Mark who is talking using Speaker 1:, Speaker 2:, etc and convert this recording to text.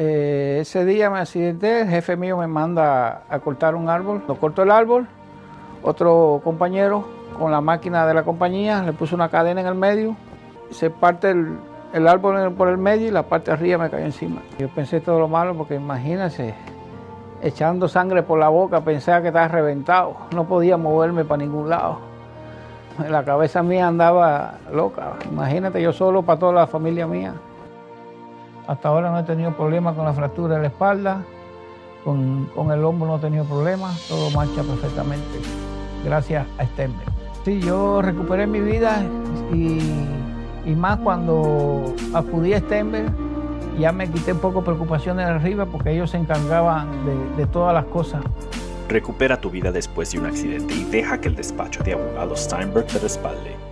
Speaker 1: Eh, ese día me accidenté, el jefe mío me manda a cortar un árbol. Lo corto el árbol, otro compañero con la máquina de la compañía le puso una cadena en el medio, se parte el, árbol por el medio y la parte de arriba me cayó encima. Yo pensé todo lo malo porque imagínense, echando sangre por la boca, pensaba que estaba reventado, no podía moverme para ningún lado. La cabeza mía andaba loca, imagínate yo solo para toda la familia mía. Hasta ahora no he tenido problemas con la fractura de la espalda, con, el hombro no he tenido problemas, todo marcha perfectamente, gracias a Stemmer. Sí, yo recuperé mi vida y, más cuando acudí a Stemmer, ya me quité un poco preocupaciones arriba porque ellos se encargaban de, de todas las cosas.
Speaker 2: Recupera tu vida después de un accidente y deja que el despacho de abogados Steinberg te respalde.